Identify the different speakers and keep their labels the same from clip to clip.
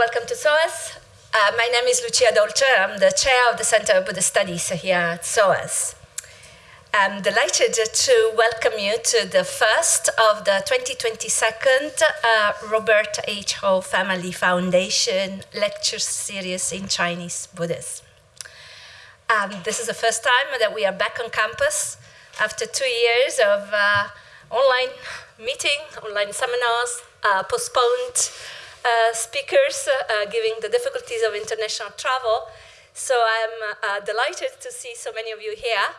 Speaker 1: welcome to SOAS. Uh, my name is Lucia Dolce. I'm the chair of the Center of Buddhist Studies here at SOAS. I'm delighted to welcome you to the first of the 2022 uh, Robert H. Ho Family Foundation lecture series in Chinese Buddhism. Um, this is the first time that we are back on campus after two years of uh, online meeting, online seminars, uh, postponed speakers, uh, giving the difficulties of international travel. So I'm uh, delighted to see so many of you here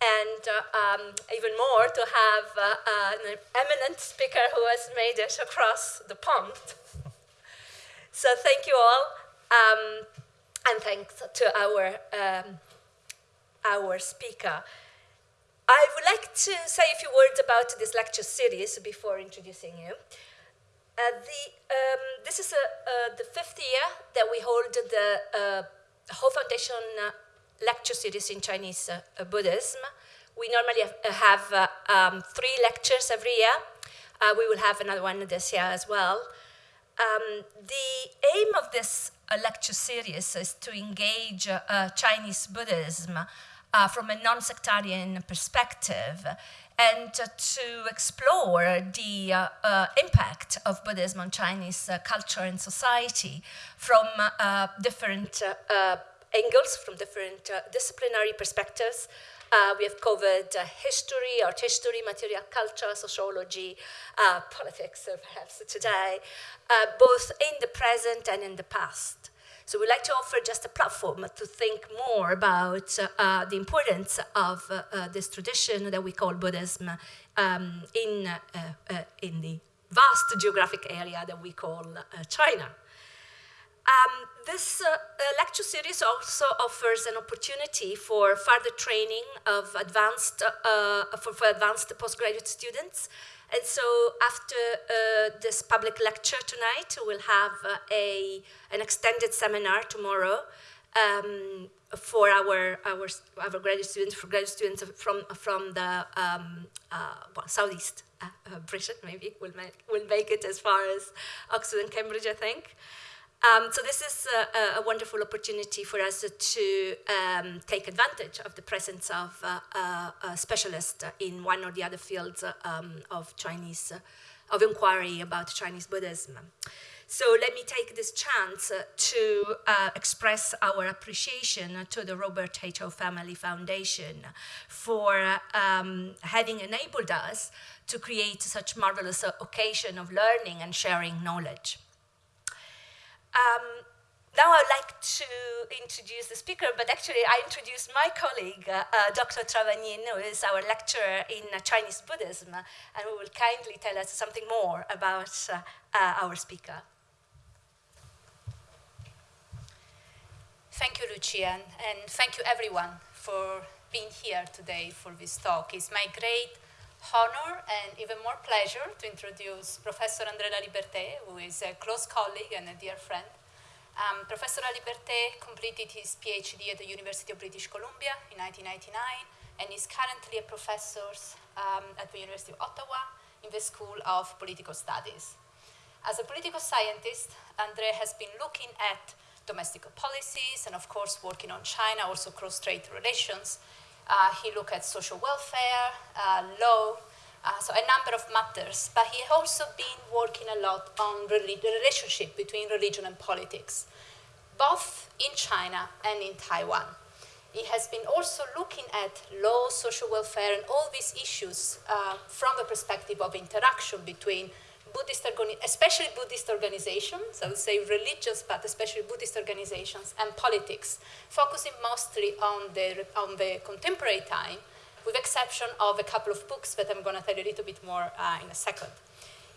Speaker 1: and uh, um, even more to have uh, an eminent speaker who has made it across the pond. so thank you all, um, and thanks to our, um, our speaker. I would like to say a few words about this lecture series before introducing you. Uh, the, um, this is a, uh, the fifth year that we hold the uh, Ho Foundation uh, lecture series in Chinese uh, Buddhism. We normally have, have um, three lectures every year. we will have another one this year as well. Um, the aim of this lecture series is to engage Chinese Buddhism uh, from a non-sectarian perspective and uh, to explore the uh, uh impact of Buddhism on Chinese uh, culture and society from uh, different angles, from different disciplinary perspectives. we have covered history, art history, material culture, sociology, politics perhaps today, both in the present and in the past. So we'd like to offer just a platform to think more about uh, the importance of uh, uh, this tradition that we call Buddhism um, in, uh, uh, in the vast geographic area that we call China. Um, this lecture series also offers an opportunity for further training of advanced, for, for advanced postgraduate students and so after uh, this public lecture tonight, we'll have uh, a, an extended seminar tomorrow um, for our, our, our graduate students, for graduate students from, from the um, uh, well, southeast uh, uh, Britain, maybe, we'll make, we'll make it as far as Oxford and Cambridge, I think. Um, so this is a, a, wonderful opportunity for us to um, take advantage of the presence of uh, uh, a specialist in one or the other fields um, of Chinese, uh, of inquiry about Chinese Buddhism. So let me take this chance to uh, express our appreciation to the Robert. Ho Family Foundation for um, having enabled us to create such marvelous occasion of learning and sharing knowledge. Um, now I'd like to introduce the speaker, but actually I introduce my colleague, uh, uh, Dr. Travagnin, who is our lecturer in uh, Chinese Buddhism, and who will kindly tell us something more about uh, uh, our speaker.
Speaker 2: Thank you, Lucian, and thank you everyone for being here today for this talk. It's my great honor and even more pleasure to introduce Professor André Laliberté, who is a close colleague and a dear friend. Um, Professor Liberté completed his PhD at the University of British Columbia in 1999 and is currently a professor um, at the University of Ottawa in the School of Political Studies. As a political scientist, André has been looking at domestic policies and of course working on China, also cross-strait relations, he looked at social welfare, uh, law, uh, so a number of matters. But he has also been working a lot on the relationship between religion and politics, both in China and in Taiwan. He has been also looking at law, social welfare, and all these issues uh, from the perspective of interaction between Buddhist, especially Buddhist organizations, I would say religious, but especially Buddhist organizations, and politics, focusing mostly on the, on the contemporary time, with exception of a couple of books that I'm going to tell you a little bit more uh, in a second.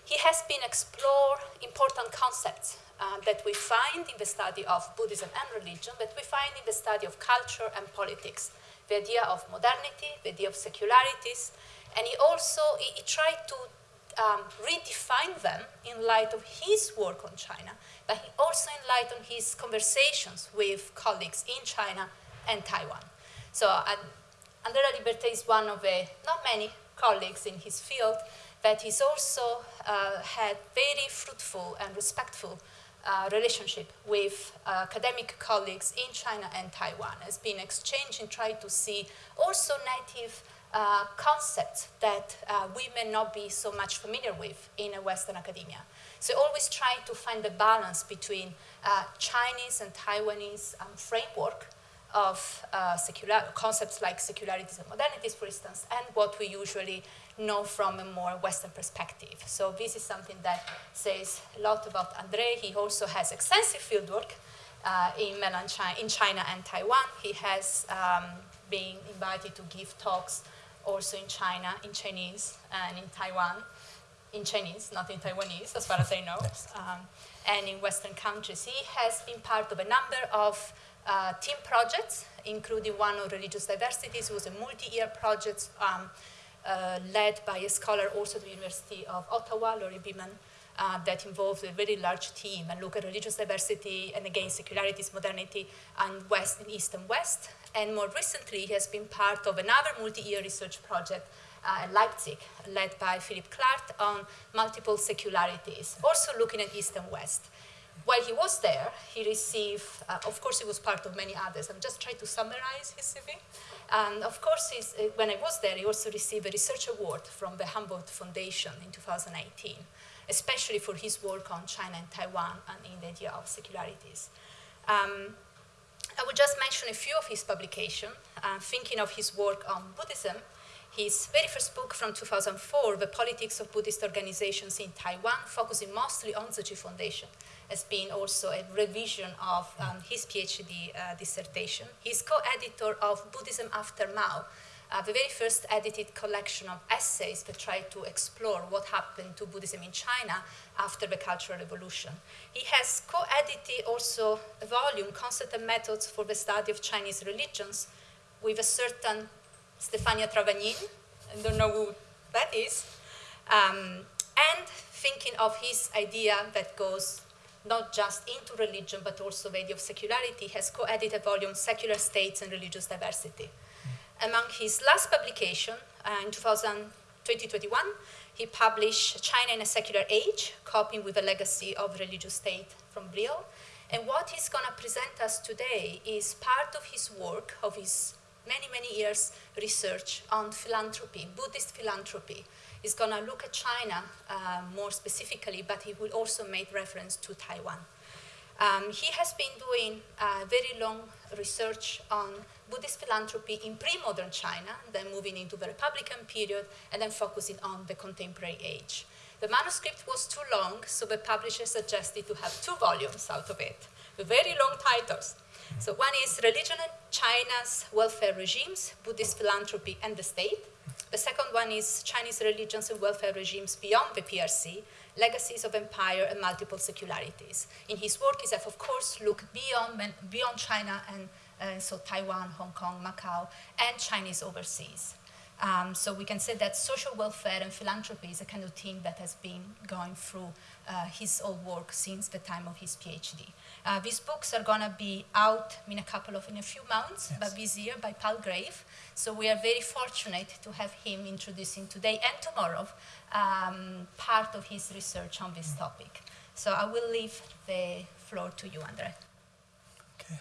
Speaker 2: He has been explore important concepts uh, that we find in the study of Buddhism and religion, that we find in the study of culture and politics, the idea of modernity, the idea of secularities, and he also he, he tried to um, redefine them in light of his work on China, but also in light of his conversations with colleagues in China and Taiwan. So uh, André Laliberté is one of the not many colleagues in his field, but he's also uh, had very fruitful and respectful uh, relationship with uh, academic colleagues in China and Taiwan has been exchanged and tried to see also native uh, concepts that uh, we may not be so much familiar with in a Western academia. So always trying to find the balance between uh, Chinese and Taiwanese um, framework of uh, secular concepts like secularities and modernities, for instance, and what we usually know from a more Western perspective. So this is something that says a lot about Andre. He also has extensive fieldwork uh, in mainland China, in China and Taiwan. He has um, been invited to give talks also in China, in Chinese, and in Taiwan, in Chinese, not in Taiwanese, as far as I know, um, and in Western countries. He has been part of a number of uh, team projects, including one on religious diversity. It was a multi-year project um, uh, led by a scholar also at the University of Ottawa, Lori Beaman, uh, that involved a very large team and look at religious diversity and again secularities, modernity, and West and East and West. And more recently, he has been part of another multi-year research project uh, at Leipzig, led by Philip Clark on multiple secularities, also looking at East and West. While he was there, he received, uh, of course, he was part of many others. I'm just trying to summarize his CV. And of course, uh, when I was there, he also received a research award from the Humboldt Foundation in 2018, especially for his work on China and Taiwan and in the idea of secularities. Um, I will just mention a few of his publications, uh, thinking of his work on Buddhism. His very first book from 2004, The Politics of Buddhist Organizations in Taiwan, focusing mostly on Tzu Chi Foundation, has been also a revision of um, his PhD uh, dissertation. He's co-editor of Buddhism After Mao, uh, the very first edited collection of essays that try to explore what happened to Buddhism in China after the Cultural Revolution. He has co-edited also a volume, Concept and Methods for the Study of Chinese Religions, with a certain Stefania Travagnin, I don't know who that is, um, and thinking of his idea that goes not just into religion, but also the idea of secularity, has co-edited a volume, Secular States and Religious Diversity. Among his last publication, uh, in 2021, he published China in a Secular Age, coping with the legacy of religious state from Brill. And what he's going to present us today is part of his work, of his many, many years research on philanthropy, Buddhist philanthropy. He's going to look at China uh, more specifically, but he will also make reference to Taiwan. Um, he has been doing uh, very long research on Buddhist philanthropy in pre-modern China, then moving into the Republican period, and then focusing on the contemporary age. The manuscript was too long, so the publisher suggested to have two volumes out of it, very long titles. So one is Religion and China's Welfare Regimes, Buddhist Philanthropy and the State. The second one is Chinese Religions and Welfare Regimes Beyond the PRC, Legacies of Empire and Multiple Secularities. In his work, he has, of course, looked beyond, beyond China and uh, so Taiwan, Hong Kong, Macau, and Chinese overseas. Um, so we can say that social welfare and philanthropy is a kind of theme that has been going through uh, his old work since the time of his PhD. Uh, these books are going to be out in a couple of, in a few months, yes. but this year by Palgrave. So we are very fortunate to have him introducing today and tomorrow um, part of his research on this topic. So I will leave the floor to you, Andre.
Speaker 3: Okay.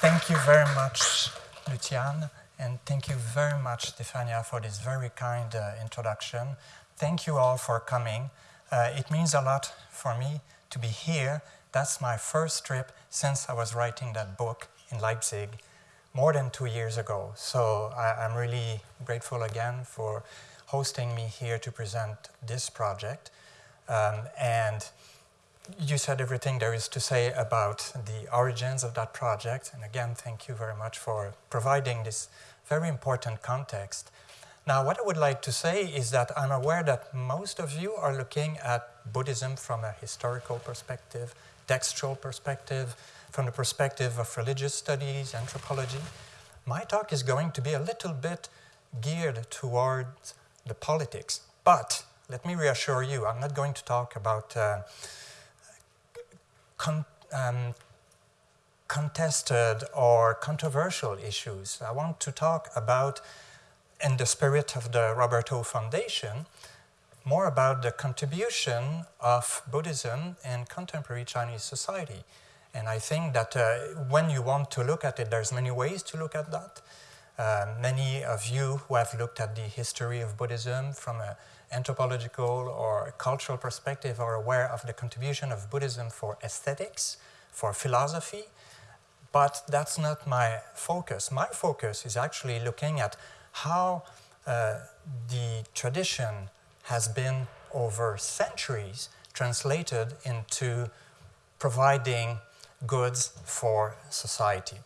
Speaker 3: Thank you very much, Luciane, and thank you very much, Stefania, for this very kind uh, introduction. Thank you all for coming. Uh, it means a lot for me to be here. That's my first trip since I was writing that book in Leipzig more than two years ago. So I, am really grateful again for hosting me here to present this project. Um, and you said everything there is to say about the origins of that project. And again, thank you very much for providing this very important context. Now, what I would like to say is that I'm aware that most of you are looking at Buddhism from a historical perspective, textual perspective, from the perspective of religious studies, anthropology. My talk is going to be a little bit geared towards the politics, but let me reassure you, I'm not going to talk about uh, con um, contested or controversial issues. I want to talk about in the spirit of the Robert Ho Foundation, more about the contribution of Buddhism in contemporary Chinese society. And I think that uh, when you want to look at it, there's many ways to look at that. Uh, many of you who have looked at the history of Buddhism from an anthropological or cultural perspective are aware of the contribution of Buddhism for aesthetics, for philosophy, but that's not my focus. My focus is actually looking at how uh, the tradition has been over centuries translated into providing goods for society.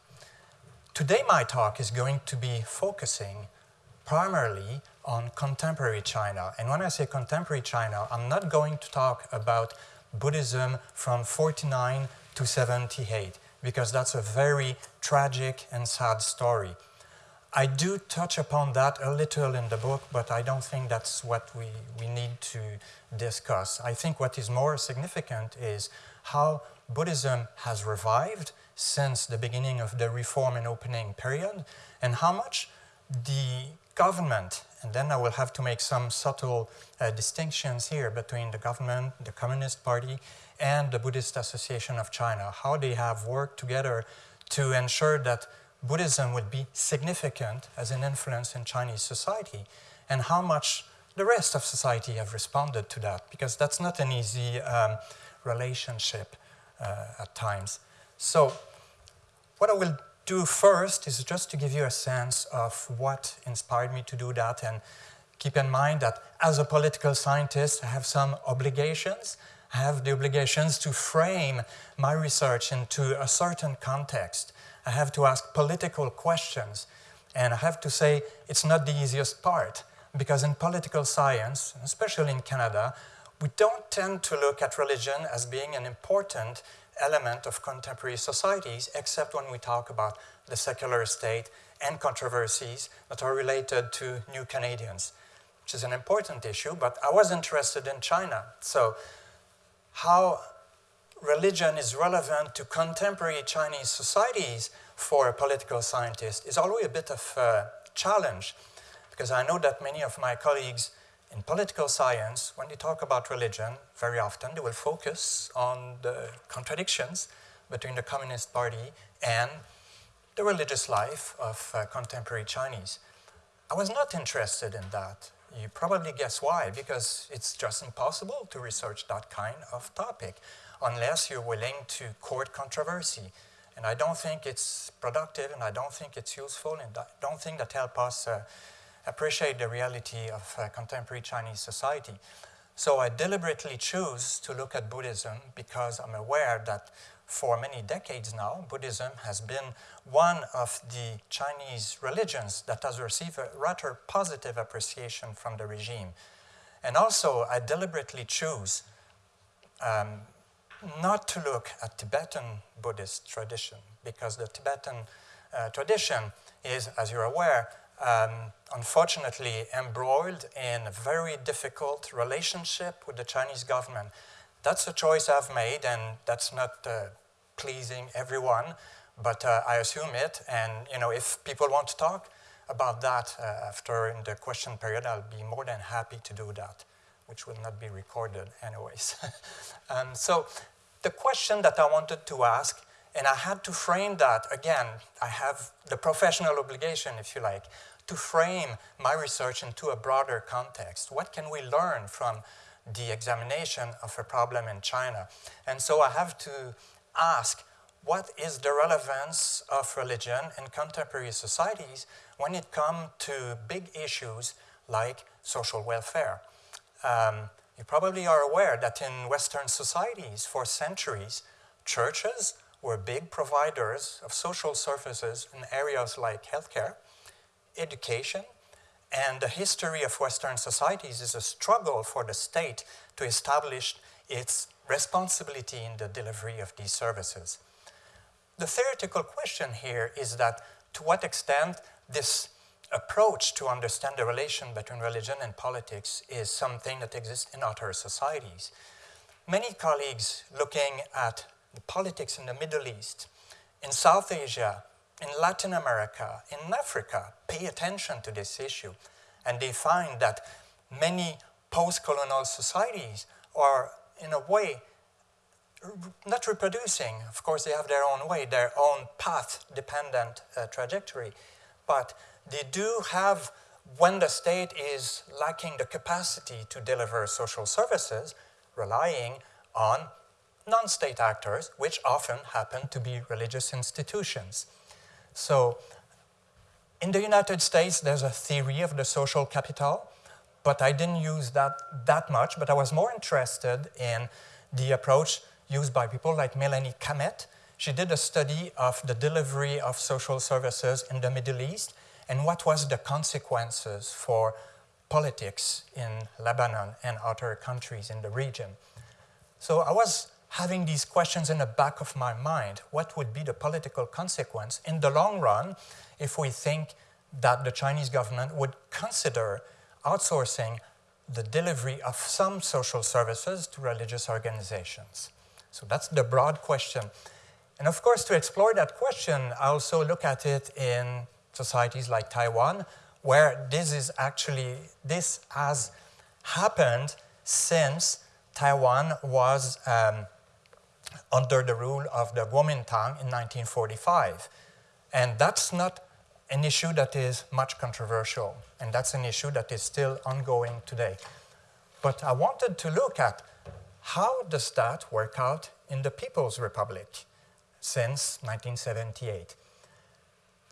Speaker 3: Today my talk is going to be focusing primarily on contemporary China. And when I say contemporary China, I'm not going to talk about Buddhism from 49 to 78, because that's a very tragic and sad story. I do touch upon that a little in the book, but I don't think that's what we, we need to discuss. I think what is more significant is how Buddhism has revived since the beginning of the reform and opening period, and how much the government, and then I will have to make some subtle uh, distinctions here between the government, the Communist Party, and the Buddhist Association of China, how they have worked together to ensure that Buddhism would be significant as an influence in Chinese society, and how much the rest of society have responded to that, because that's not an easy um, relationship uh, at times. So what I will do first is just to give you a sense of what inspired me to do that and keep in mind that as a political scientist I have some obligations. I have the obligations to frame my research into a certain context. I have to ask political questions and I have to say it's not the easiest part because in political science, especially in Canada, we don't tend to look at religion as being an important element of contemporary societies, except when we talk about the secular state and controversies that are related to new Canadians, which is an important issue, but I was interested in China. So how religion is relevant to contemporary Chinese societies for a political scientist is always a bit of a challenge, because I know that many of my colleagues in political science, when they talk about religion, very often they will focus on the contradictions between the Communist Party and the religious life of uh, contemporary Chinese. I was not interested in that. You probably guess why, because it's just impossible to research that kind of topic unless you're willing to court controversy. And I don't think it's productive, and I don't think it's useful, and I don't think that helps us uh, appreciate the reality of uh, contemporary Chinese society. So I deliberately choose to look at Buddhism because I'm aware that for many decades now, Buddhism has been one of the Chinese religions that has received a rather positive appreciation from the regime. And also, I deliberately choose um, not to look at Tibetan Buddhist tradition because the Tibetan uh, tradition is, as you're aware, um, unfortunately embroiled in a very difficult relationship with the Chinese government. That's a choice I've made, and that's not uh, pleasing everyone, but uh, I assume it. And you know, if people want to talk about that uh, after in the question period, I'll be more than happy to do that, which will not be recorded anyways. um, so the question that I wanted to ask and I had to frame that, again, I have the professional obligation, if you like, to frame my research into a broader context. What can we learn from the examination of a problem in China? And so I have to ask, what is the relevance of religion in contemporary societies when it comes to big issues like social welfare? Um, you probably are aware that in Western societies for centuries, churches were big providers of social services in areas like healthcare, education, and the history of Western societies is a struggle for the state to establish its responsibility in the delivery of these services. The theoretical question here is that to what extent this approach to understand the relation between religion and politics is something that exists in other societies. Many colleagues looking at the politics in the Middle East, in South Asia, in Latin America, in Africa, pay attention to this issue. And they find that many post-colonial societies are, in a way, not reproducing. Of course, they have their own way, their own path-dependent uh, trajectory, but they do have, when the state is lacking the capacity to deliver social services, relying on non-state actors, which often happen to be religious institutions. So in the United States, there's a theory of the social capital, but I didn't use that that much, but I was more interested in the approach used by people like Melani Cammett. She did a study of the delivery of social services in the Middle East and what was the consequences for politics in Lebanon and other countries in the region. So I was having these questions in the back of my mind. What would be the political consequence in the long run if we think that the Chinese government would consider outsourcing the delivery of some social services to religious organizations? So that's the broad question. And of course, to explore that question, I also look at it in societies like Taiwan, where this is actually, this has happened since Taiwan was um, under the rule of the Kuomintang in 1945. And that's not an issue that is much controversial, and that's an issue that is still ongoing today. But I wanted to look at how does that work out in the People's Republic since 1978.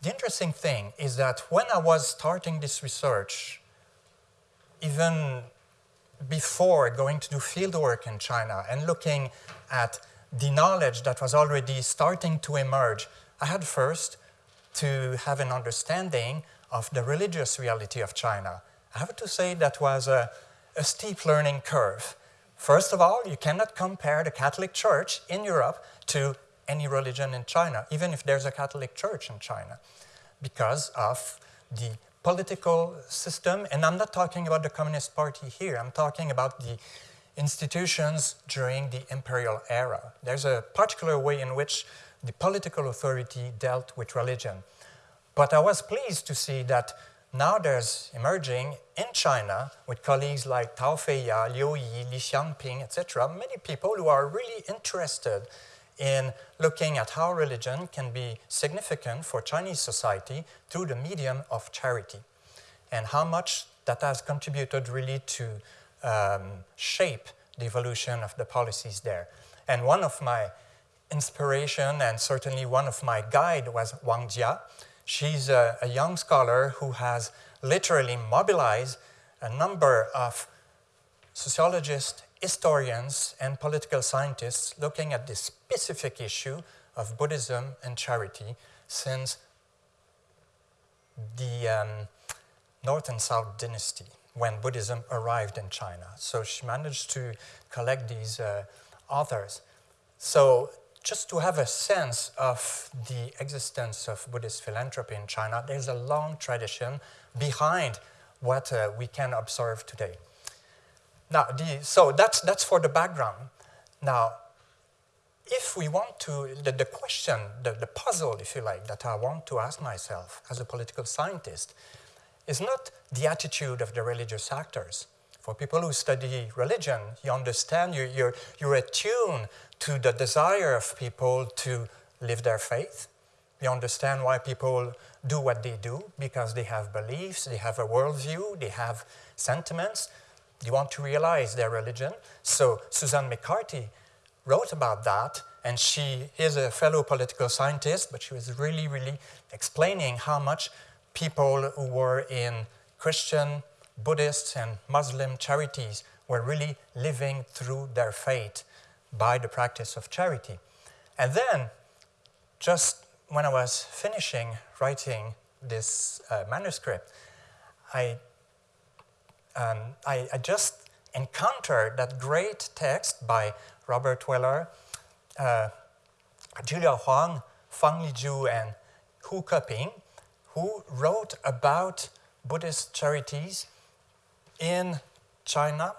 Speaker 3: The interesting thing is that when I was starting this research, even before going to do fieldwork in China and looking at the knowledge that was already starting to emerge, I had first to have an understanding of the religious reality of China. I have to say that was a, a steep learning curve. First of all, you cannot compare the Catholic Church in Europe to any religion in China, even if there's a Catholic Church in China, because of the political system. And I'm not talking about the Communist Party here, I'm talking about the institutions during the imperial era. There's a particular way in which the political authority dealt with religion. But I was pleased to see that now there's emerging in China with colleagues like Tao Feiya, Liu Yi, Li Xiangping, etc., many people who are really interested in looking at how religion can be significant for Chinese society through the medium of charity and how much that has contributed really to um, shape the evolution of the policies there. And one of my inspiration and certainly one of my guide was Wang Jia. She's a, a young scholar who has literally mobilized a number of sociologists, historians, and political scientists looking at this specific issue of Buddhism and charity since the um, North and South dynasty when Buddhism arrived in China. So she managed to collect these uh, authors. So just to have a sense of the existence of Buddhist philanthropy in China, there's a long tradition behind what uh, we can observe today. Now, the, so that's, that's for the background. Now, if we want to, the, the question, the, the puzzle, if you like, that I want to ask myself as a political scientist is not the attitude of the religious actors. For people who study religion, you understand, you're, you're, you're attuned to the desire of people to live their faith. You understand why people do what they do, because they have beliefs, they have a worldview, they have sentiments. They want to realize their religion. So Susan McCarthy wrote about that, and she is a fellow political scientist, but she was really, really explaining how much people who were in Christian, Buddhist, and Muslim charities were really living through their faith by the practice of charity. And then, just when I was finishing writing this uh, manuscript, I, um, I, I, just encountered that great text by Robert Weller, uh, Julia Huang, Fan Lizhu, and Wu Keping, who wrote about Buddhist charities in China,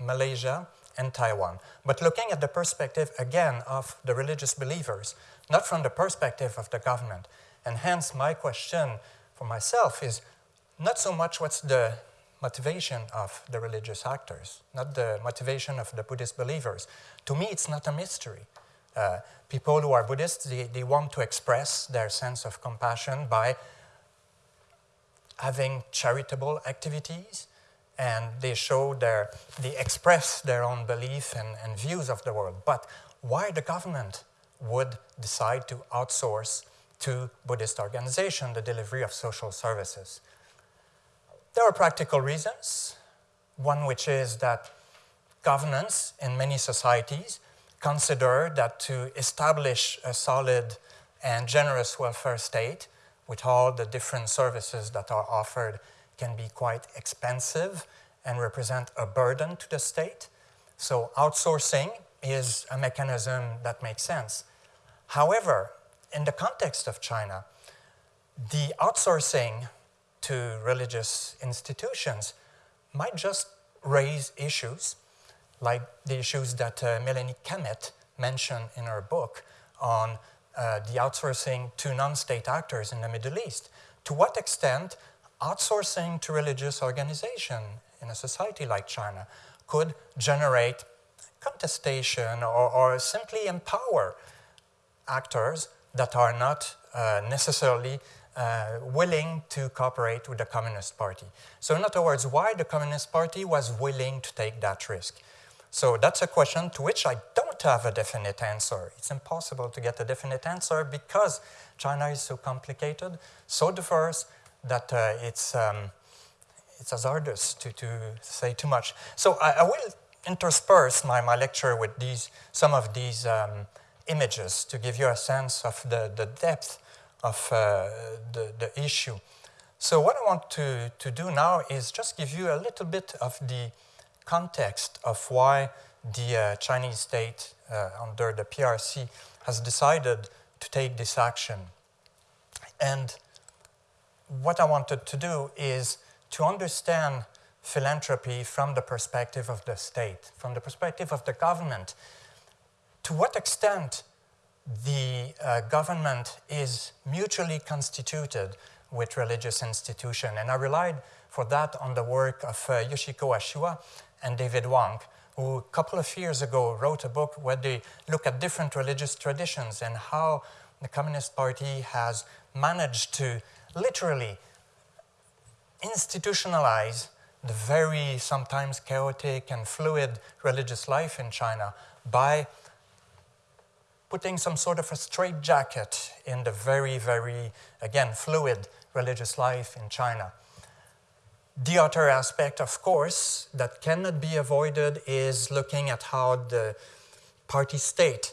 Speaker 3: Malaysia, and Taiwan. But looking at the perspective, again, of the religious believers, not from the perspective of the government. And hence, my question for myself is not so much what's the motivation of the religious actors, not the motivation of the Buddhist believers. To me, it's not a mystery. Uh, people who are Buddhists, they, they want to express their sense of compassion by having charitable activities, and they show their, they express their own belief and, and views of the world. But why the government would decide to outsource to Buddhist organization the delivery of social services? There are practical reasons. One which is that governments in many societies consider that to establish a solid and generous welfare state with all the different services that are offered can be quite expensive and represent a burden to the state. So outsourcing is a mechanism that makes sense. However, in the context of China, the outsourcing to religious institutions might just raise issues like the issues that uh, Melani Cammett mentioned in her book on uh, the outsourcing to non-state actors in the Middle East. To what extent outsourcing to religious organization in a society like China could generate contestation or, or simply empower actors that are not uh, necessarily uh, willing to cooperate with the Communist Party. So in other words, why the Communist Party was willing to take that risk. So that's a question to which I don't have a definite answer. It's impossible to get a definite answer because China is so complicated, so diverse, that uh, it's, um, it's hazardous to, to say too much. So I, I, will intersperse my, my lecture with these, some of these um, images to give you a sense of the, the depth of uh, the, the issue. So what I want to, to do now is just give you a little bit of the context of why the uh, Chinese state uh, under the PRC has decided to take this action. And what I wanted to do is to understand philanthropy from the perspective of the state, from the perspective of the government. To what extent the uh, government is mutually constituted with religious institution. And I relied for that on the work of uh, Yoshiko Ashiwa and David Wank, who a couple of years ago wrote a book where they look at different religious traditions and how the Communist Party has managed to literally institutionalize the very sometimes chaotic and fluid religious life in China by putting some sort of a straitjacket in the very, very, again, fluid religious life in China. The other aspect, of course, that cannot be avoided is looking at how the party state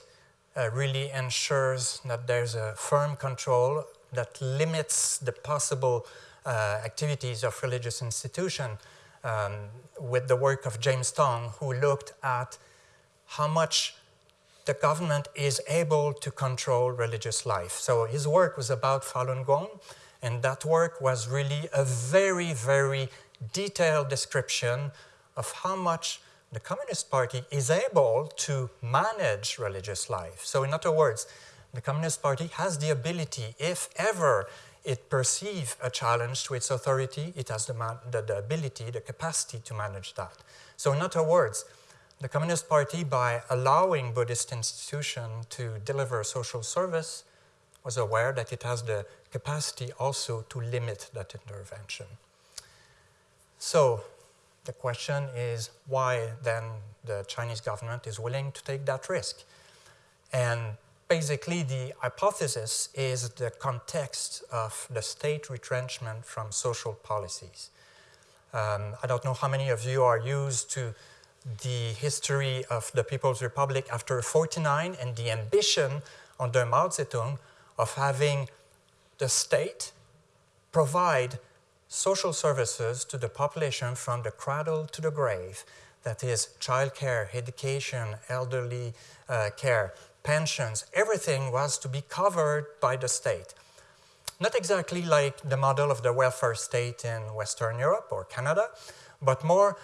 Speaker 3: uh, really ensures that there's a firm control that limits the possible uh, activities of religious institution um, with the work of James Tong, who looked at how much the government is able to control religious life. So his work was about Falun Gong, and that work was really a very, very detailed description of how much the Communist Party is able to manage religious life. So in other words, the Communist Party has the ability, if ever it perceives a challenge to its authority, it has the, the, the ability, the capacity to manage that. So in other words, the Communist Party, by allowing Buddhist institutions to deliver social service, was aware that it has the capacity also to limit that intervention. So the question is why then the Chinese government is willing to take that risk? And basically the hypothesis is the context of the state retrenchment from social policies. Um, I don't know how many of you are used to the history of the People's Republic after 49 and the ambition under Mao Zedong of having the state provide social services to the population from the cradle to the grave. That is childcare, education, elderly uh, care, pensions, everything was to be covered by the state. Not exactly like the model of the welfare state in Western Europe or Canada, but more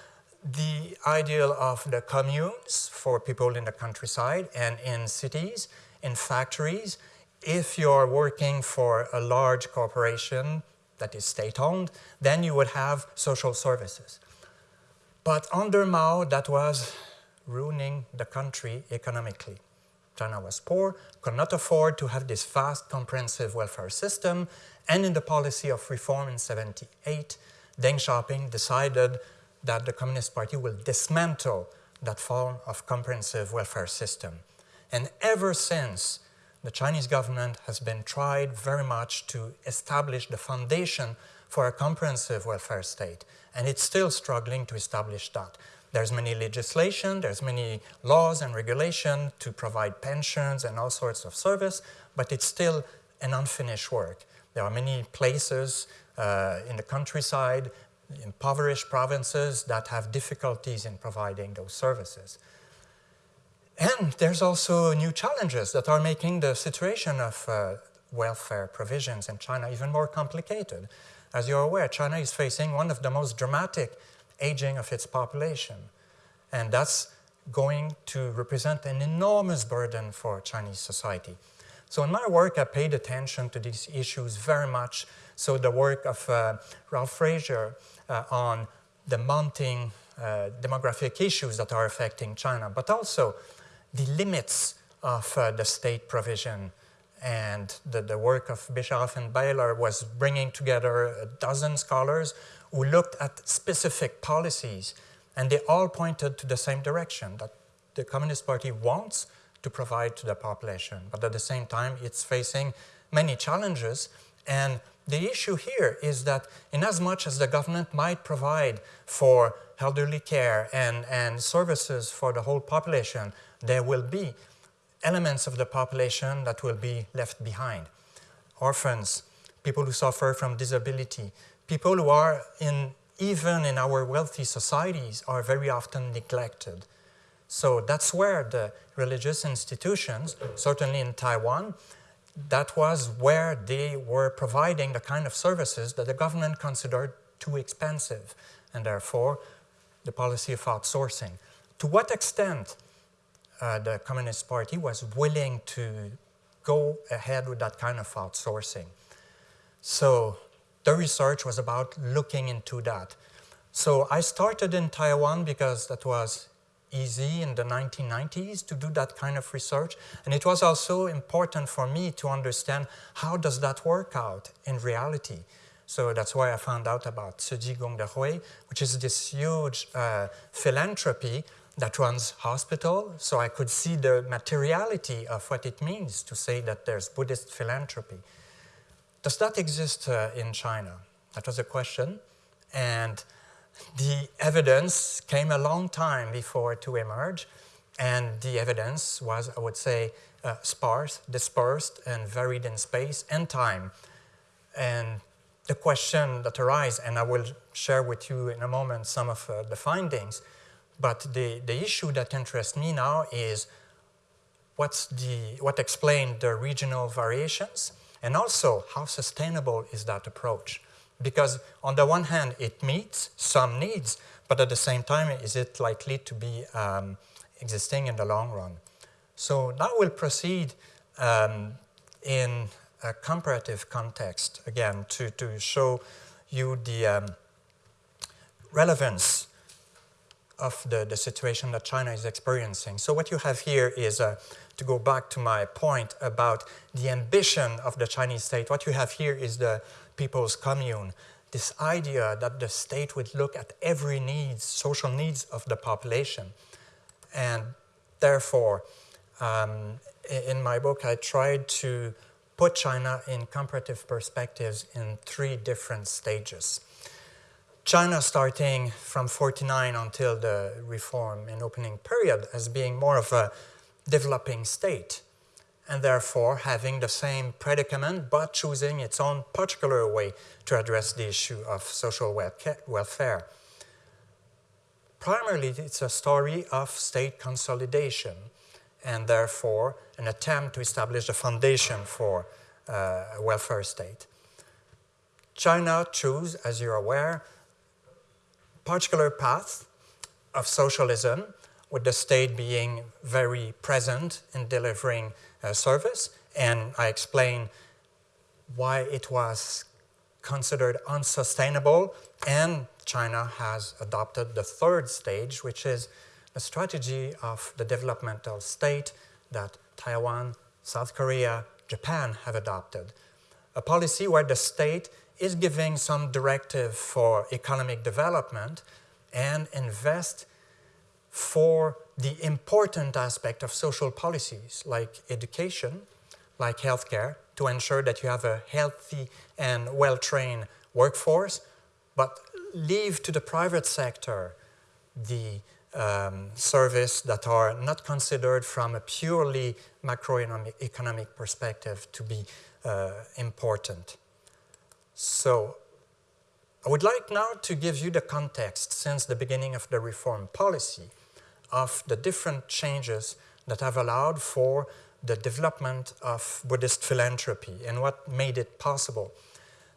Speaker 3: the ideal of the communes for people in the countryside and in cities, in factories, if you're working for a large corporation, that is state-owned, then you would have social services. But under Mao, that was ruining the country economically. China was poor, could not afford to have this fast, comprehensive welfare system, and in the policy of reform in 78, Deng Xiaoping decided that the Communist Party will dismantle that form of comprehensive welfare system. And ever since, the Chinese government has been tried very much to establish the foundation for a comprehensive welfare state, and it's still struggling to establish that. There's many legislation, there's many laws and regulation to provide pensions and all sorts of service, but it's still an unfinished work. There are many places uh, in the countryside, impoverished provinces that have difficulties in providing those services. And there's also new challenges that are making the situation of uh, welfare provisions in China even more complicated. As you're aware, China is facing one of the most dramatic aging of its population. And that's going to represent an enormous burden for Chinese society. So in my work, I paid attention to these issues very much. So the work of uh, Ralph Fraser uh, on the mounting uh, demographic issues that are affecting China, but also the limits of uh, the state provision. And the, the work of Bischoff and Baylor was bringing together a dozen scholars who looked at specific policies, and they all pointed to the same direction, that the Communist Party wants to provide to the population, but at the same time, it's facing many challenges, and the issue here is that in as much as the government might provide for elderly care and, and services for the whole population, there will be elements of the population that will be left behind. Orphans, people who suffer from disability, people who are in, even in our wealthy societies are very often neglected. So that's where the religious institutions, certainly in Taiwan, that was where they were providing the kind of services that the government considered too expensive, and therefore the policy of outsourcing. To what extent uh, the Communist Party was willing to go ahead with that kind of outsourcing. So the research was about looking into that. So I started in Taiwan because that was easy in the 1990s to do that kind of research. And it was also important for me to understand how does that work out in reality. So that's why I found out about Ciji Gongdehui, which is this huge uh, philanthropy that runs hospital. So I could see the materiality of what it means to say that there's Buddhist philanthropy. Does that exist uh, in China? That was a question. And the evidence came a long time before to emerge, and the evidence was, I would say, uh, sparse, dispersed, and varied in space and time. And the question that arises, and I will share with you in a moment some of uh, the findings, but the, the issue that interests me now is what's the, what explained the regional variations, and also how sustainable is that approach? Because on the one hand, it meets some needs, but at the same time, is it likely to be um, existing in the long run? So now we'll proceed um, in a comparative context, again, to, to show you the um, relevance of the, the situation that China is experiencing. So what you have here is, uh, to go back to my point about the ambition of the Chinese state, what you have here is the people's commune, this idea that the state would look at every needs, social needs of the population. And therefore, um, in my book, I tried to put China in comparative perspectives in three different stages. China starting from 49 until the reform and opening period as being more of a developing state and therefore having the same predicament but choosing its own particular way to address the issue of social welfare. Primarily, it's a story of state consolidation and therefore an attempt to establish a foundation for uh, a welfare state. China chose, as you're aware, particular path of socialism, with the state being very present in delivering uh, service. And I explain why it was considered unsustainable, and China has adopted the third stage, which is the strategy of the developmental state that Taiwan, South Korea, Japan have adopted. A policy where the state is giving some directive for economic development and invest for the important aspect of social policies like education, like healthcare, to ensure that you have a healthy and well-trained workforce, but leave to the private sector the um, service that are not considered from a purely macroeconomic perspective to be uh, important. So I would like now to give you the context since the beginning of the reform policy of the different changes that have allowed for the development of Buddhist philanthropy and what made it possible.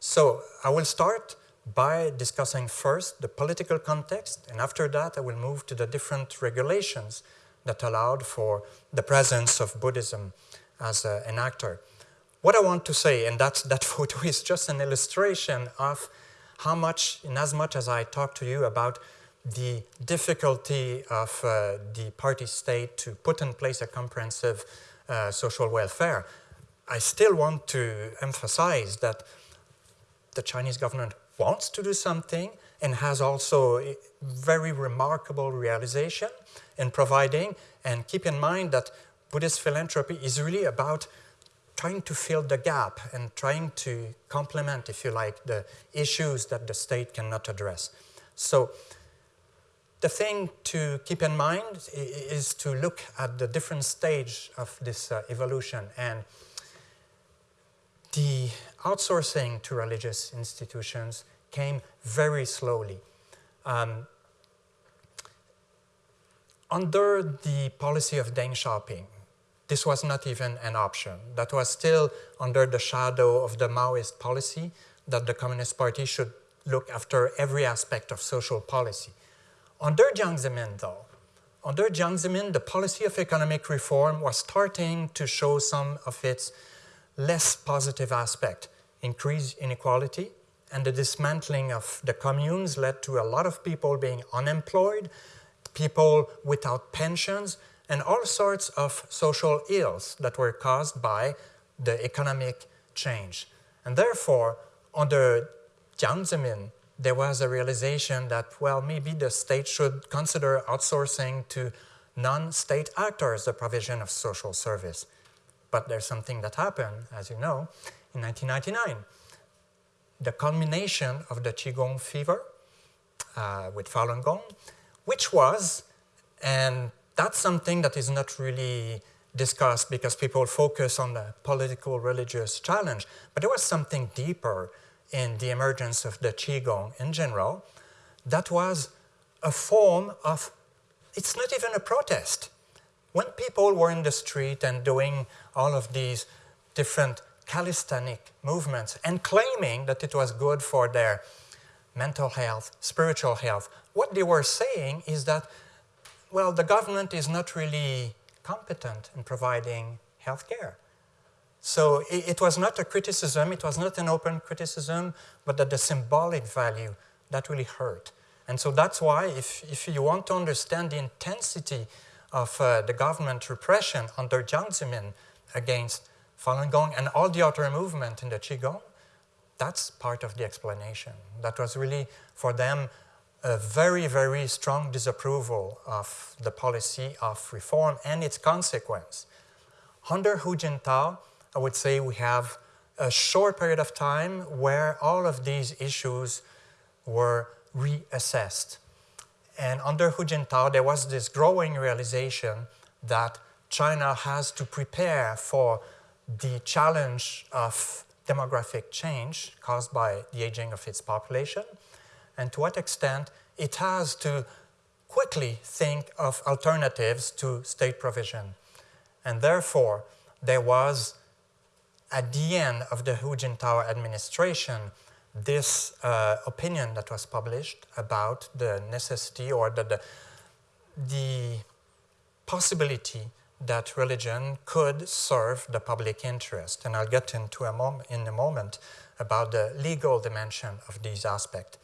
Speaker 3: So I will start by discussing first the political context, and after that I will move to the different regulations that allowed for the presence of Buddhism as a, an actor. What I want to say, and that, that photo is just an illustration of how much, in as much as I talk to you about the difficulty of uh, the party state to put in place a comprehensive uh, social welfare, I still want to emphasize that the Chinese government wants to do something and has also very remarkable realization in providing. And keep in mind that Buddhist philanthropy is really about trying to fill the gap and trying to complement, if you like, the issues that the state cannot address. So the thing to keep in mind is to look at the different stage of this uh, evolution and the outsourcing to religious institutions came very slowly. Um, under the policy of Deng Xiaoping, this was not even an option. That was still under the shadow of the Maoist policy that the Communist Party should look after every aspect of social policy. Under Jiang Zemin, though, under Jiang Zemin, the policy of economic reform was starting to show some of its less positive aspect. Increased inequality and the dismantling of the communes led to a lot of people being unemployed, people without pensions, and all sorts of social ills that were caused by the economic change. And therefore, under Jiang Zemin, there was a realization that, well, maybe the state should consider outsourcing to non-state actors the provision of social service. But there's something that happened, as you know, in 1999. The culmination of the Qigong fever uh, with Falun Gong, which was, and that's something that is not really discussed because people focus on the political religious challenge, but there was something deeper in the emergence of the Qigong in general, that was a form of, it's not even a protest. When people were in the street and doing all of these different calisthenic movements and claiming that it was good for their mental health, spiritual health, what they were saying is that, well, the government is not really competent in providing health care. So it, it, was not a criticism, it was not an open criticism, but that the symbolic value, that really hurt. And so that's why if, if you want to understand the intensity of uh, the government repression under Jiang Zemin against Falun Gong and all the other movement in the Qigong, that's part of the explanation. That was really, for them, a very, very strong disapproval of the policy of reform and its consequence. Under Hu Jintao, I would say we have a short period of time where all of these issues were reassessed. And under Hu Jintao, there was this growing realization that China has to prepare for the challenge of demographic change caused by the aging of its population, and to what extent it has to quickly think of alternatives to state provision. And therefore, there was at the end of the Hu Jintao administration, this uh, opinion that was published about the necessity or the, the, the possibility that religion could serve the public interest. And I'll get into a mom in a moment about the legal dimension of these aspects.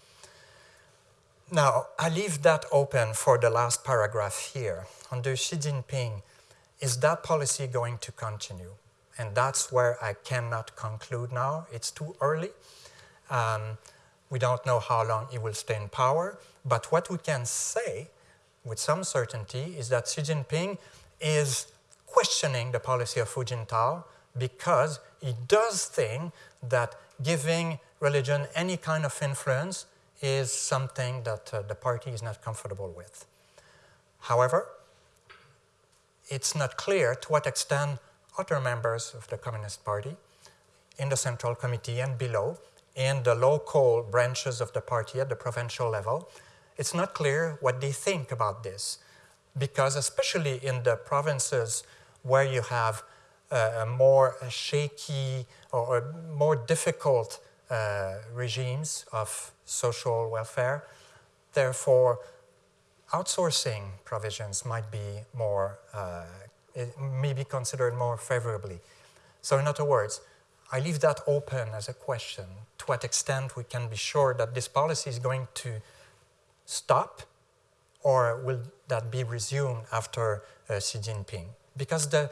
Speaker 3: Now, I leave that open for the last paragraph here. Under Xi Jinping, is that policy going to continue? And that's where I cannot conclude now. It's too early. Um, we don't know how long he will stay in power. But what we can say with some certainty is that Xi Jinping is questioning the policy of Hu Jintao because he does think that giving religion any kind of influence is something that uh, the party is not comfortable with. However, it's not clear to what extent other members of the Communist Party in the Central Committee and below, in the local branches of the party at the provincial level, it's not clear what they think about this. Because especially in the provinces where you have uh, more shaky or more difficult uh, regimes of social welfare. Therefore, outsourcing provisions might be more, uh, may be considered more favorably. So in other words, I leave that open as a question. To what extent we can be sure that this policy is going to stop or will that be resumed after uh, Xi Jinping? Because the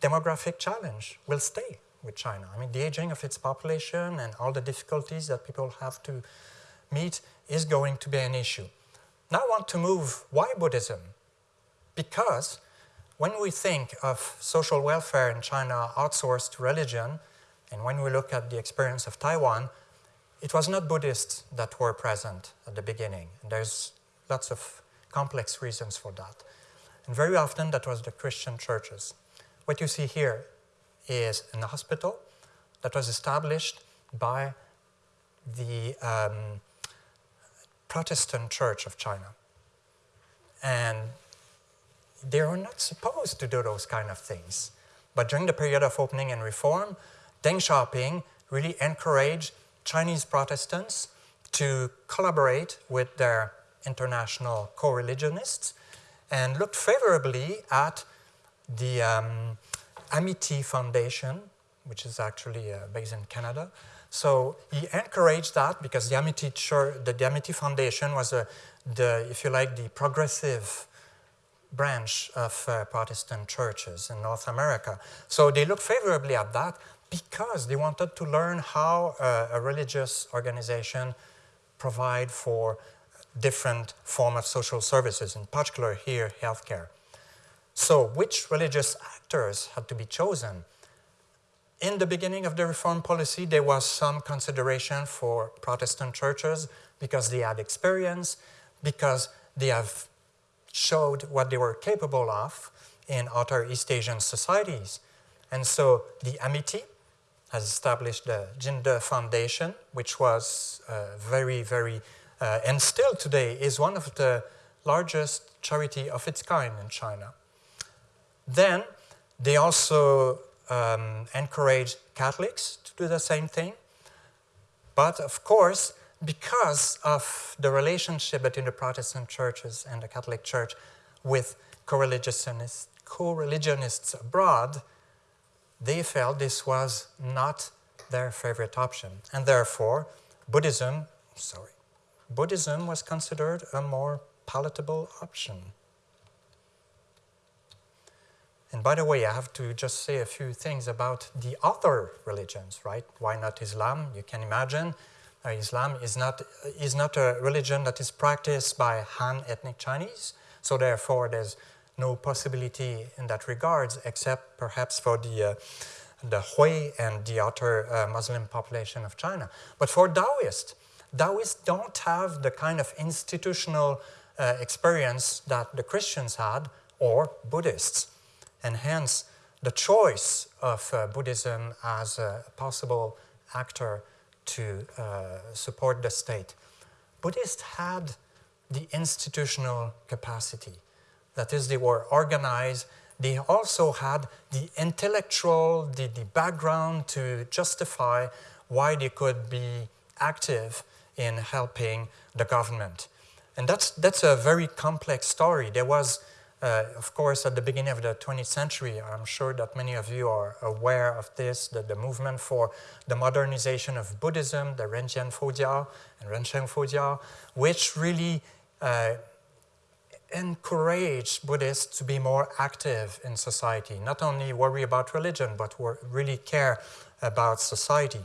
Speaker 3: demographic challenge will stay with China. I mean, the aging of its population and all the difficulties that people have to meet is going to be an issue. Now I want to move, why Buddhism? Because when we think of social welfare in China outsourced to religion, and when we look at the experience of Taiwan, it was not Buddhists that were present at the beginning. And there's lots of complex reasons for that. And very often that was the Christian churches. What you see here is in an hospital that was established by the um, Protestant Church of China. And they are not supposed to do those kind of things. But during the period of opening and reform, Deng Xiaoping really encouraged Chinese Protestants to collaborate with their international co-religionists and looked favorably at the um, Amity Foundation, which is actually uh, based in Canada. So he encouraged that because the Amity, Church, the, the Amity Foundation was a, the, if you like, the progressive branch of uh, Protestant churches in North America. So they looked favorably at that because they wanted to learn how uh, a religious organization provide for different form of social services, in particular here, healthcare. So which religious actors had to be chosen? In the beginning of the reform policy, there was some consideration for Protestant churches because they had experience, because they have showed what they were capable of in other East Asian societies. And so the Amity has established the Jinde Foundation, which was uh, very, very, uh, and still today is one of the largest charity of its kind in China. Then they also um, encourage Catholics to do the same thing. But of course, because of the relationship between the Protestant churches and the Catholic Church with co-religionists, co-religionists abroad, they felt this was not their favorite option. And therefore, Buddhism, sorry, Buddhism was considered a more palatable option. And by the way, I have to just say a few things about the other religions, right? Why not Islam? You can imagine uh, Islam is not, is not a religion that is practiced by Han ethnic Chinese, so therefore there's no possibility in that regards except perhaps for the, uh, the Hui and the other uh, Muslim population of China. But for Taoists, Taoists don't have the kind of institutional uh, experience that the Christians had or Buddhists and hence the choice of uh, Buddhism as a possible actor to uh, support the state. Buddhists had the institutional capacity. That is, they were organized. They also had the intellectual, the, the background to justify why they could be active in helping the government. And that's, that's a very complex story. There was Uh, of course, at the beginning of the 20th century, I'm sure that many of you are aware of this, that the movement for the modernization of Buddhism, the Renjian Fojiao and Rensheng Fojiao, which really uh, encouraged Buddhists to be more active in society, not only worry about religion, but really care about society.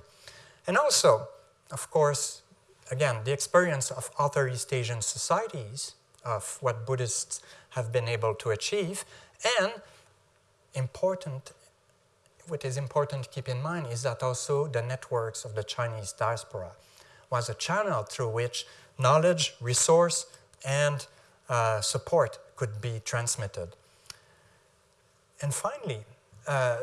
Speaker 3: And also, of course, again, the experience of other East Asian societies of what Buddhists have been able to achieve. And important, what is important to keep in mind is that also the networks of the Chinese diaspora was a channel through which knowledge, resource, and uh, support could be transmitted. And finally, uh,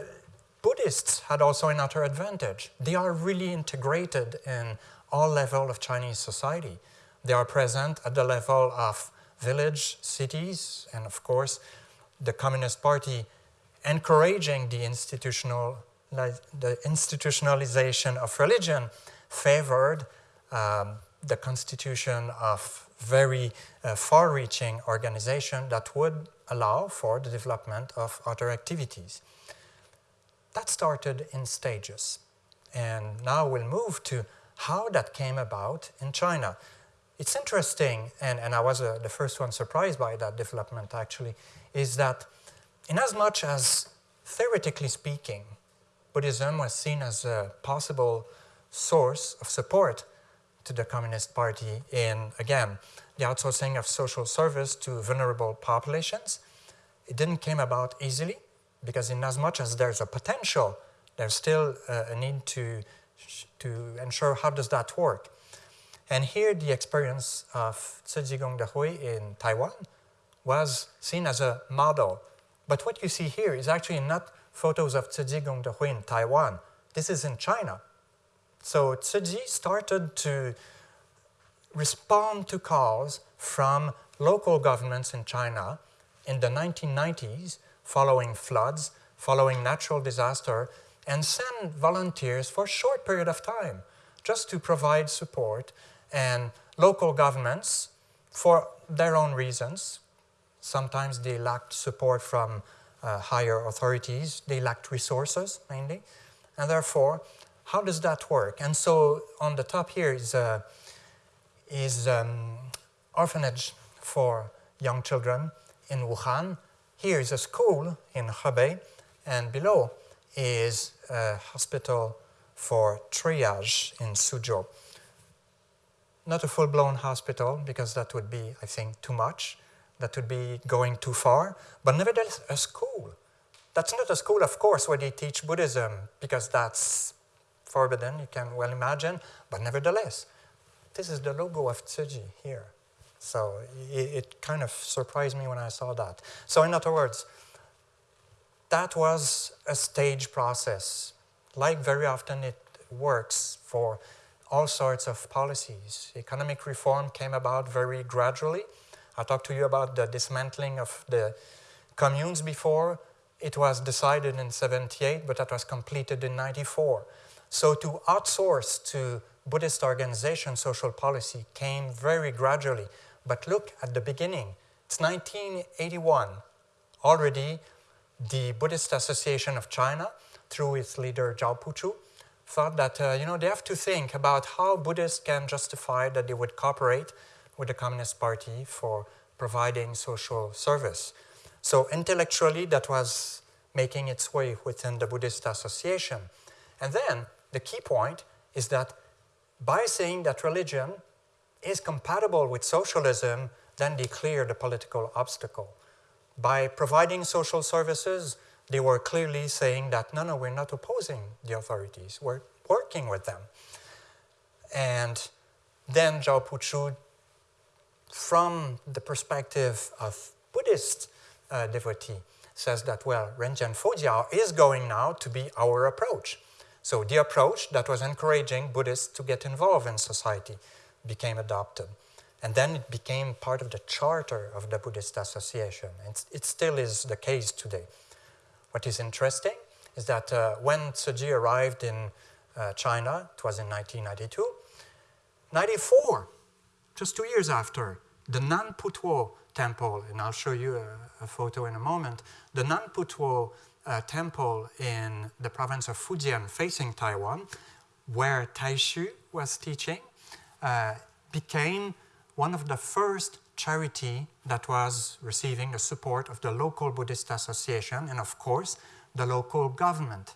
Speaker 3: Buddhists had also another advantage. They are really integrated in all level of Chinese society. They are present at the level of village, cities, and of course, the Communist Party encouraging the, institutional, the institutionalization of religion favored um, the constitution of very uh, far-reaching organization that would allow for the development of other activities. That started in stages. And now we'll move to how that came about in China. It's interesting, and, and I was uh, the first one surprised by that development actually, is that in as much as theoretically speaking, Buddhism was seen as a possible source of support to the Communist Party in, again, the outsourcing of social service to vulnerable populations. It didn't come about easily because in as much as there's a potential, there's still uh, a need to, to ensure how does that work. And here the experience of Tzu Gong Hui in Taiwan was seen as a model. But what you see here is actually not photos of Tzu Gong Hui in Taiwan. This is in China. So Tzu started to respond to calls from local governments in China in the 1990s following floods, following natural disaster, and send volunteers for a short period of time just to provide support and local governments for their own reasons. Sometimes they lacked support from uh, higher authorities, they lacked resources mainly, and therefore, how does that work? And so on the top here is a, is um, orphanage for young children in Wuhan. Here is a school in Hebei, and below is a hospital for triage in Suzhou. Not a full-blown hospital, because that would be, I think, too much. That would be going too far, but nevertheless, a school. That's not a school, of course, where they teach Buddhism, because that's forbidden, you can well imagine, but nevertheless, this is the logo of Tzu Chi here. So it, it, kind of surprised me when I saw that. So in other words, that was a stage process. Like very often it works for all sorts of policies. Economic reform came about very gradually. I talked to you about the dismantling of the communes before. It was decided in 78, but that was completed in 94. So to outsource to Buddhist organization social policy came very gradually. But look at the beginning. It's 1981. Already the Buddhist Association of China, through its leader Zhao Puchu, thought that uh, you know they have to think about how Buddhists can justify that they would cooperate with the Communist Party for providing social service. So intellectually, that was making its way within the Buddhist Association. And then the key point is that by saying that religion is compatible with socialism, then they clear the political obstacle. By providing social services, they were clearly saying that, no, no, we're not opposing the authorities, we're working with them. And then Zhao Puchu, from the perspective of Buddhist uh, devotee, says that, well, Renjian Fojiao is going now to be our approach. So the approach that was encouraging Buddhists to get involved in society became adopted. And then it became part of the charter of the Buddhist Association. And it still is the case today. What is interesting is that uh, when Tzu Chi arrived in uh, China, it was in 1992, 94, just two years after, the Nanputuo temple, and I'll show you a, a photo in a moment, the Nanputuo uh, temple in the province of Fujian facing Taiwan, where Taixu was teaching, uh, became one of the first charity that was receiving the support of the local Buddhist association and of course the local government.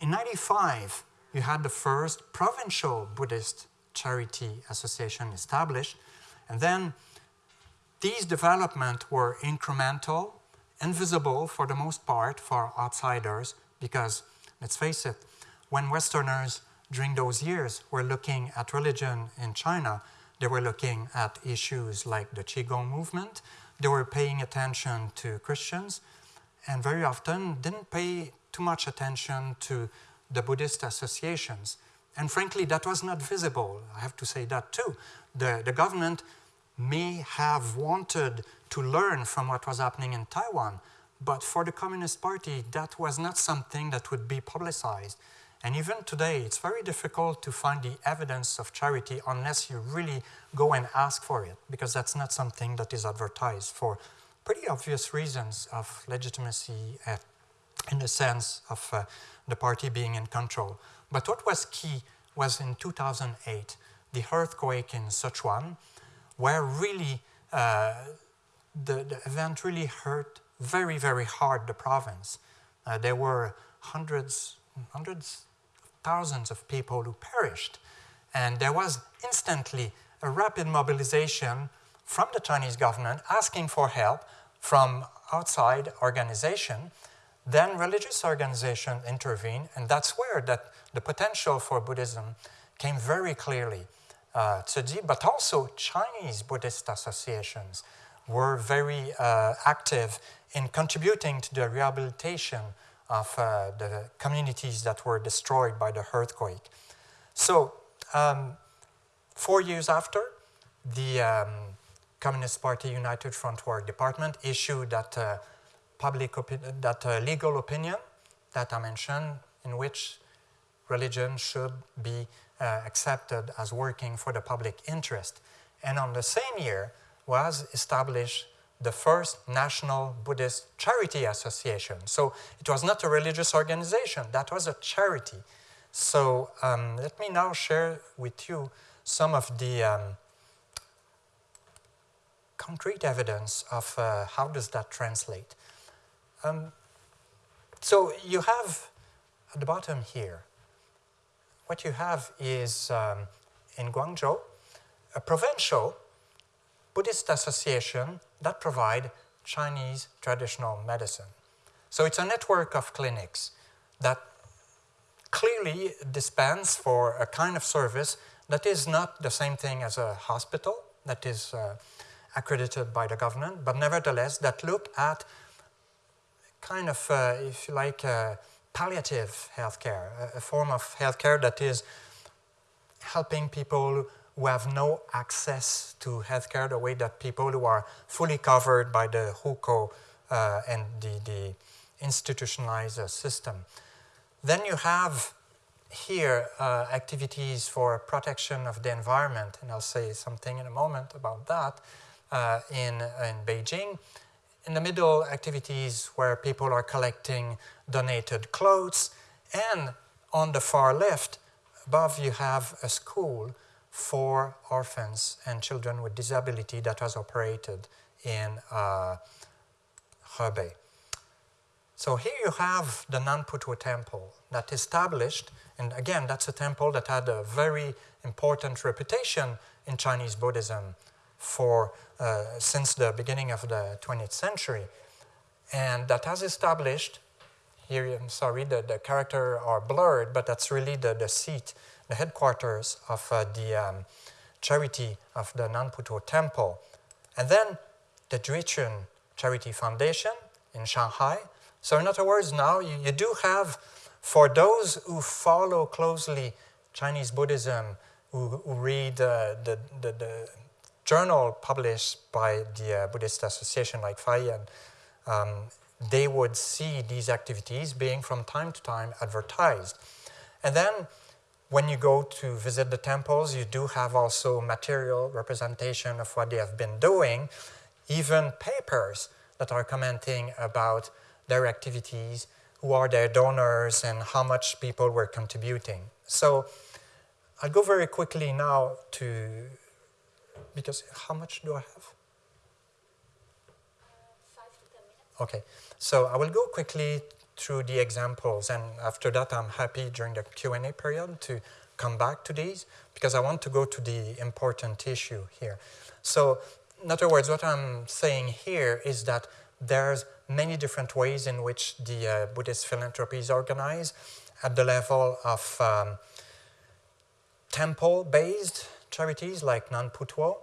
Speaker 3: In 95, you had the first provincial Buddhist charity association established and then these developments were incremental, invisible for the most part for outsiders because, let's face it, when Westerners during those years were looking at religion in China, they were looking at issues like the Qigong movement, they were paying attention to Christians, and very often didn't pay too much attention to the Buddhist associations. And frankly, that was not visible. I have to say that too. The, the government may have wanted to learn from what was happening in Taiwan, but for the Communist Party, that was not something that would be publicized. And even today, it's very difficult to find the evidence of charity unless you really go and ask for it, because that's not something that is advertised for pretty obvious reasons of legitimacy uh, in the sense of uh, the party being in control. But what was key was in 2008, the earthquake in Sichuan, where really uh, the, the, event really hurt very, very hard the province. Uh, there were hundreds, hundreds, thousands of people who perished. And there was instantly a rapid mobilization from the Chinese government asking for help from outside organization. Then religious organization intervened, and that's where that the potential for Buddhism came very clearly uh, Tzu but also Chinese Buddhist associations were very uh, active in contributing to the rehabilitation of uh, the communities that were destroyed by the earthquake. So, um, four years after, the um, Communist Party United Front Work Department issued that uh, public that uh, legal opinion that I mentioned, in which religion should be uh, accepted as working for the public interest. And on the same year was established the first National Buddhist Charity Association. So it was not a religious organization, that was a charity. So um, let me now share with you some of the um, concrete evidence of uh, how does that translate. Um, so you have at the bottom here what you have is um, in Guangzhou, a provincial Buddhist association that provide Chinese traditional medicine. So it's a network of clinics that clearly dispense for a kind of service that is not the same thing as a hospital that is uh, accredited by the government, but nevertheless that look at kind of, uh, if you like, uh, palliative healthcare, a, a form of healthcare that is helping people who have no access to healthcare the way that people who are fully covered by the hukou uh, and the, the institutionalized system. Then you have here uh, activities for protection of the environment, and I'll say something in a moment about that uh, in, in Beijing in the middle, activities where people are collecting donated clothes. And on the far left, above you have a school for orphans and children with disability that was operated in uh, Hebei. So here you have the Nanputuo temple that established, and again, that's a temple that had a very important reputation in Chinese Buddhism for uh, since the beginning of the 20th century. And that has established, here I'm sorry, the, the character are blurred, but that's really the, the seat, the headquarters of uh, the um, charity of the Nanputuo Temple. And then the Juequn Charity Foundation in Shanghai. So in other words, now you, you do have, for those who follow closely Chinese Buddhism, who, who read uh, the, the, the journal published by the uh, Buddhist Association like Fayin, um, they would see these activities being from time to time advertised. And then when you go to visit the temples, you do have also material representation of what they have been doing, even papers that are commenting about their activities, who are their donors, and how much people were contributing. So I'll go very quickly now to, because how much do I have? Okay, so I will go quickly through the examples, and after that, I'm happy during the Q&A period to come back to these because I want to go to the important issue here. So, in other words, what I'm saying here is that there's many different ways in which the uh, Buddhist philanthropy is organized at the level of um, temple-based charities like Nanputuo,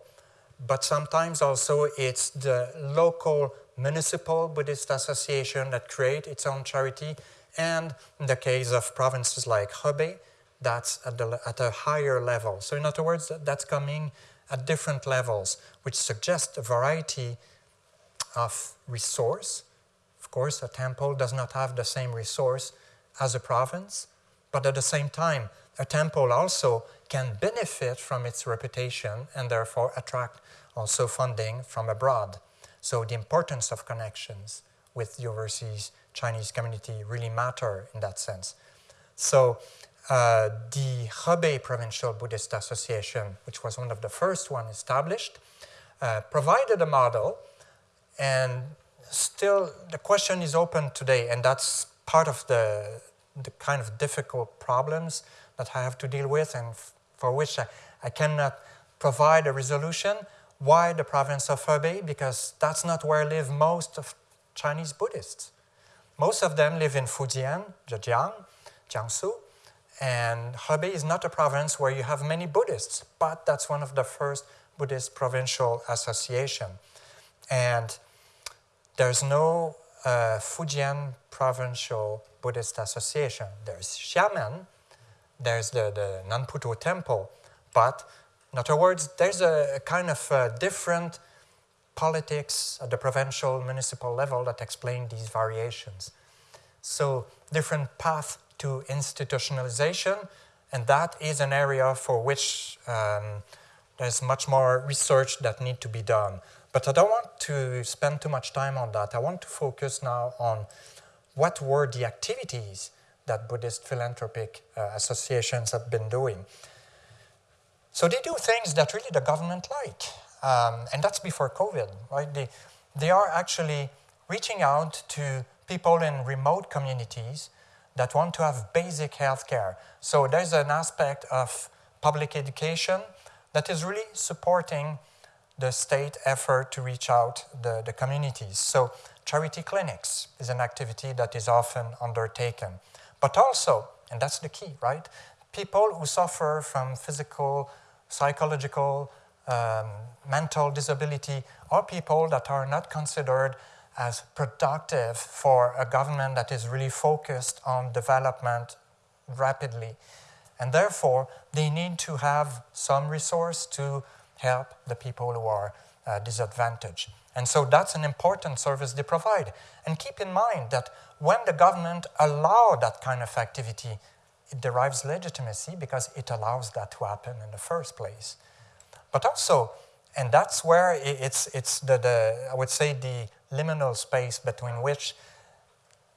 Speaker 3: but sometimes also it's the local municipal Buddhist association that create its own charity, and in the case of provinces like Hebei, that's at, the, at a higher level. So in other words, that's coming at different levels, which suggests a variety of resource. Of course, a temple does not have the same resource as a province, but at the same time, a temple also can benefit from its reputation and therefore attract also funding from abroad. So the importance of connections with the overseas Chinese community really matter in that sense. So uh, the Hebei Provincial Buddhist Association, which was one of the first one established, uh, provided a model and still the question is open today and that's part of the, the kind of difficult problems that I have to deal with and for which I, I cannot provide a resolution why the province of Hebei? Because that's not where live most of Chinese Buddhists. Most of them live in Fujian, Zhejiang, Jiangsu, and Hebei is not a province where you have many Buddhists, but that's one of the first Buddhist provincial association. And there's no uh, Fujian Provincial Buddhist Association. There's Xiamen, there's the, the Nanputuo Temple, but in other words, there's a, a kind of uh, different politics at the provincial municipal level that explain these variations. So different path to institutionalization, and that is an area for which um, there's much more research that need to be done. But I don't want to spend too much time on that. I want to focus now on what were the activities that Buddhist philanthropic uh, associations have been doing. So they do things that really the government like. Um, and that's before COVID, right? They, they are actually reaching out to people in remote communities that want to have basic health care. So there's an aspect of public education that is really supporting the state effort to reach out the, the communities. So charity clinics is an activity that is often undertaken. But also, and that's the key, right? People who suffer from physical psychological, um, mental disability, or people that are not considered as productive for a government that is really focused on development rapidly. And therefore, they need to have some resource to help the people who are uh, disadvantaged. And so that's an important service they provide. And keep in mind that when the government allow that kind of activity, it derives legitimacy because it allows that to happen in the first place. But also, and that's where it's, it's the, the, I would say, the liminal space between which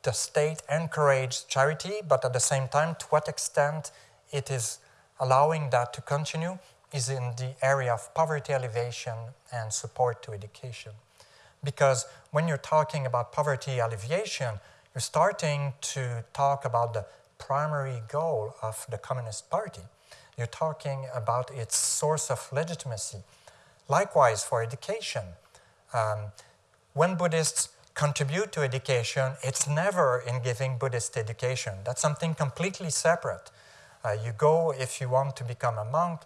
Speaker 3: the state encourages charity, but at the same time, to what extent it is allowing that to continue is in the area of poverty alleviation and support to education. Because when you're talking about poverty alleviation, you're starting to talk about the primary goal of the Communist Party. You're talking about its source of legitimacy. Likewise, for education, um, when Buddhists contribute to education, it's never in giving Buddhist education. That's something completely separate. Uh, you go if you want to become a monk,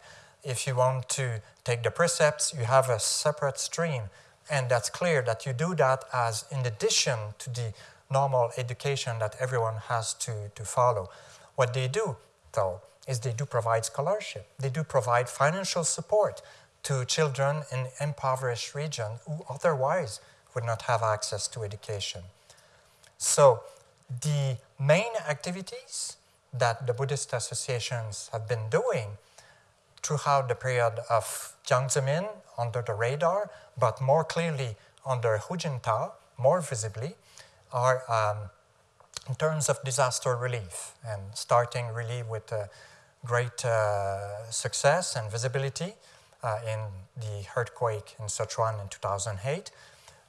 Speaker 3: if you want to take the precepts, you have a separate stream. And that's clear that you do that as in addition to the normal education that everyone has to, to follow. What they do, though, is they do provide scholarship. They do provide financial support to children in impoverished regions who otherwise would not have access to education. So the main activities that the Buddhist associations have been doing throughout the period of Jiang Zemin under the radar, but more clearly under Hu Jintao, more visibly, are um, in terms of disaster relief and starting really with uh, great uh, success and visibility uh, in the earthquake in Sichuan in 2008.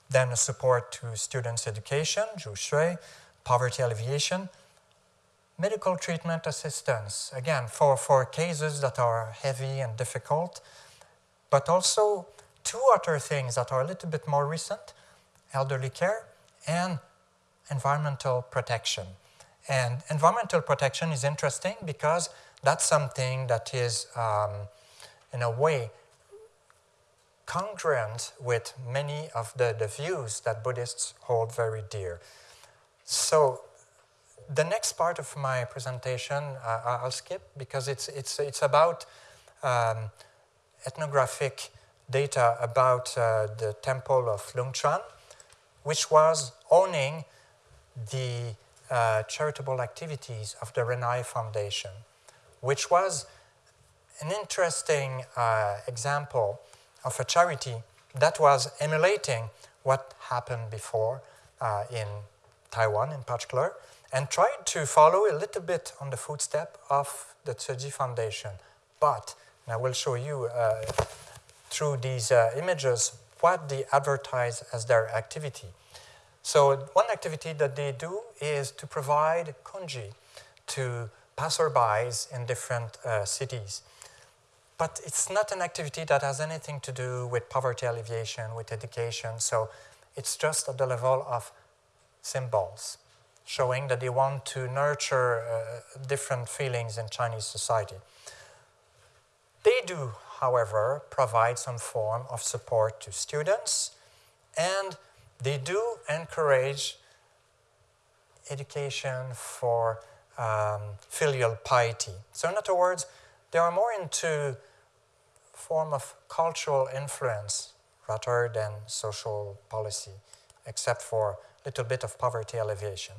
Speaker 3: Then support to students' education, Zhuxue, poverty alleviation, medical treatment assistance, again, for, for cases that are heavy and difficult, but also two other things that are a little bit more recent, elderly care and environmental protection. And environmental protection is interesting because that's something that is, um, in a way, congruent with many of the, the views that Buddhists hold very dear. So the next part of my presentation uh, I'll skip because it's, it's, it's about um, ethnographic data about uh, the temple of Lung Longquan, which was owning the uh, charitable activities of the Renai Foundation, which was an interesting uh, example of a charity that was emulating what happened before uh, in Taiwan in particular, and tried to follow a little bit on the footstep of the Tzu Chi Foundation. But, and I will show you uh, through these uh, images what they advertise as their activity. So one activity that they do is to provide congee to passerbys in different uh, cities. But it's not an activity that has anything to do with poverty alleviation, with education, so it's just at the level of symbols, showing that they want to nurture uh, different feelings in Chinese society. They do, however, provide some form of support to students and they do encourage education for um, filial piety. So in other words, they are more into form of cultural influence rather than social policy, except for a little bit of poverty alleviation.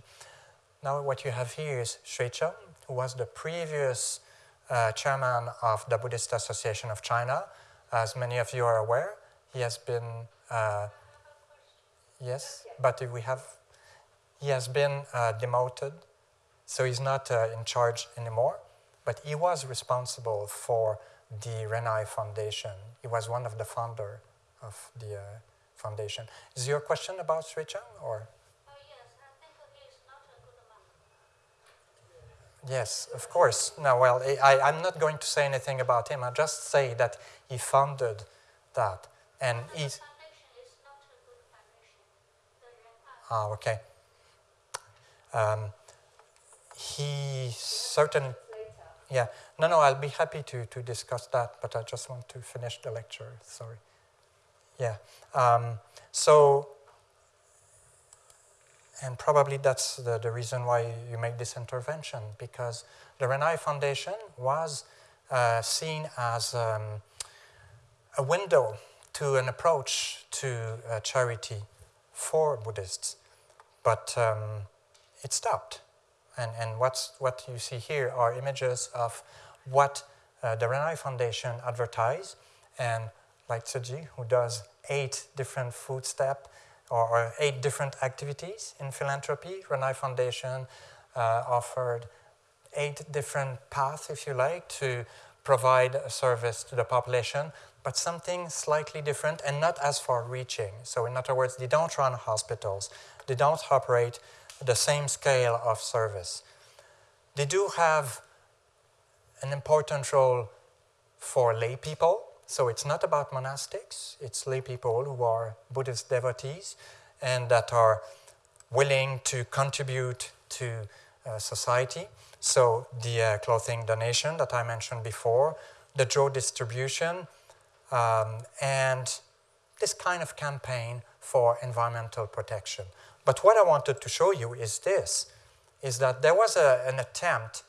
Speaker 3: Now what you have here is Xuecheng, who was the previous uh, chairman of the Buddhist Association of China. As many of you are aware, he has been uh, Yes, but we have, he has been uh, demoted, so he's not uh, in charge anymore, but he was responsible for the Renai Foundation. He was one of the founder of the uh, foundation. Is your question about Xuecheng or? Yes, of course. No, well, I, I'm not going to say anything about him. I'll just say that he founded that. And he's, Ah, okay. Um, he certain, yeah. No, no, I'll be happy to, to discuss that, but I just want to finish the lecture, sorry. Yeah, um, so, and probably that's the, the reason why you make this intervention, because the Renai Foundation was uh, seen as um, a window to an approach to uh, charity for Buddhists, but um, it stopped. And, and what's, what you see here are images of what uh, the Renai Foundation advertise, and like Tzu Chi, who does eight different food step or, or, eight different activities in philanthropy, Renai Foundation uh, offered eight different paths, if you like, to provide a service to the population but something slightly different and not as far-reaching. So in other words, they don't run hospitals. They don't operate the same scale of service. They do have an important role for lay people. So it's not about monastics. It's lay people who are Buddhist devotees and that are willing to contribute to uh, society. So the uh, clothing donation that I mentioned before, the draw distribution, um, and this kind of campaign for environmental protection. But what I wanted to show you is this, is that there was a, an attempt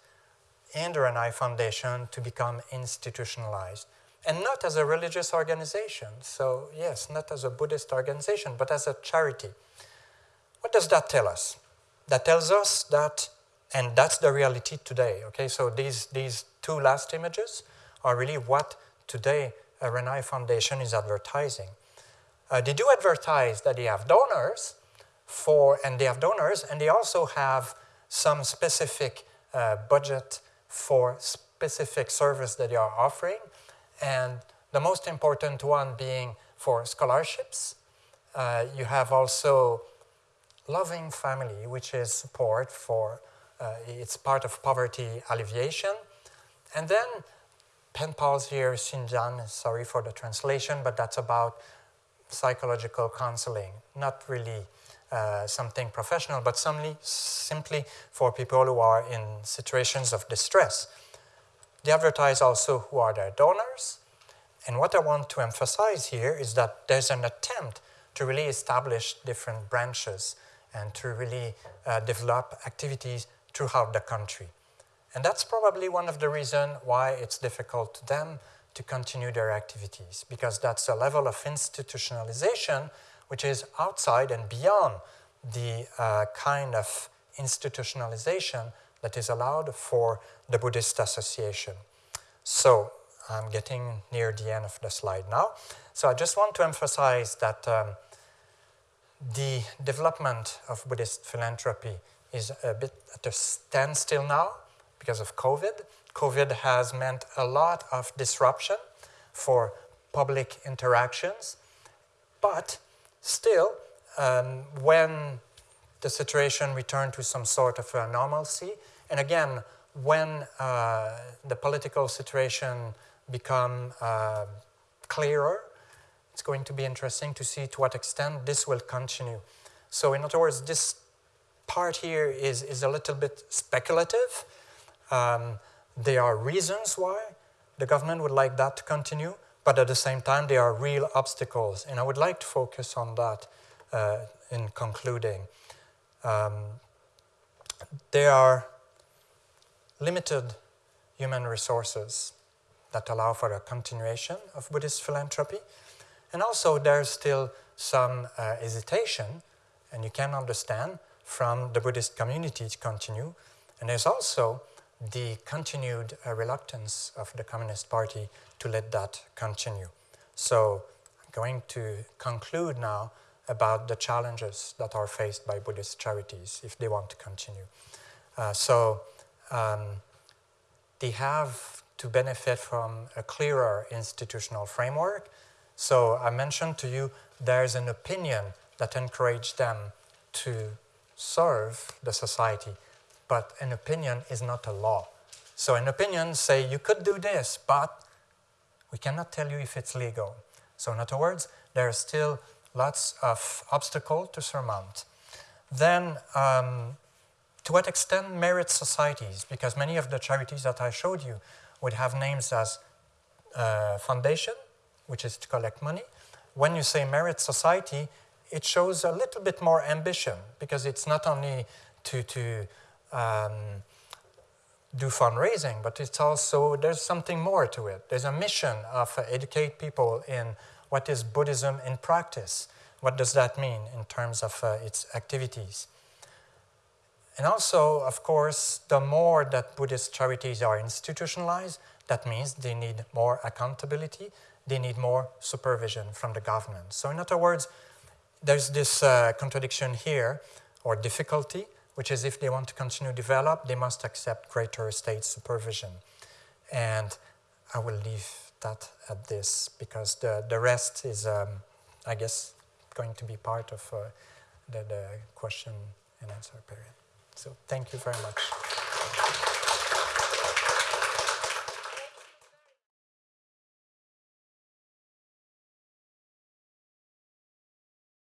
Speaker 3: in the Renai Foundation to become institutionalized. And not as a religious organization. So yes, not as a Buddhist organization, but as a charity. What does that tell us? That tells us that And that's the reality today, okay? So these, these two last images are really what today a Renai Foundation is advertising. Uh, they do advertise that they have donors for, and they have donors, and they also have some specific uh, budget for specific service that they are offering, and the most important one being for scholarships. Uh, you have also loving family, which is support for, uh, it's part of poverty alleviation. And then pen pals here, Xinjiang, sorry for the translation, but that's about psychological counseling, not really uh, something professional, but simply, simply for people who are in situations of distress. They advertise also who are their donors. And what I want to emphasize here is that there's an attempt to really establish different branches and to really uh, develop activities throughout the country. And that's probably one of the reasons why it's difficult to them to continue their activities, because that's a level of institutionalization which is outside and beyond the uh, kind of institutionalization that is allowed for the Buddhist Association. So I'm getting near the end of the slide now. So I just want to emphasize that um, the development of Buddhist philanthropy is a bit at a standstill now because of COVID. COVID has meant a lot of disruption for public interactions, but still, um, when the situation returned to some sort of a normalcy, and again, when uh, the political situation become uh, clearer, it's going to be interesting to see to what extent this will continue. So in other words, this part here is, is a little bit speculative. Um, there are reasons why the government would like that to continue, but at the same time, there are real obstacles. And I would like to focus on that uh, in concluding. Um, there are limited human resources that allow for a continuation of Buddhist philanthropy. And also there's still some uh, hesitation, and you can understand, from the Buddhist community to continue. And there's also the continued uh, reluctance of the Communist Party to let that continue. So I'm going to conclude now about the challenges that are faced by Buddhist charities if they want to continue. Uh, so um, they have to benefit from a clearer institutional framework. So I mentioned to you there's an opinion that encouraged them to serve the society, but an opinion is not a law. So an opinion say you could do this, but we cannot tell you if it's legal. So in other words, there are still lots of obstacles to surmount. Then um, to what extent merit societies? Because many of the charities that I showed you would have names as uh, foundation, which is to collect money. When you say merit society, it shows a little bit more ambition because it's not only to, to um, do fundraising, but it's also, there's something more to it. There's a mission of uh, educate people in what is Buddhism in practice. What does that mean in terms of uh, its activities? And also, of course, the more that Buddhist charities are institutionalized, that means they need more accountability, they need more supervision from the government. So in other words, there's this uh, contradiction here, or difficulty, which is if they want to continue to develop, they must accept greater state supervision. And I will leave that at this, because the, the rest is, um, I guess, going to be part of uh, the, the question and answer period. So thank you very much.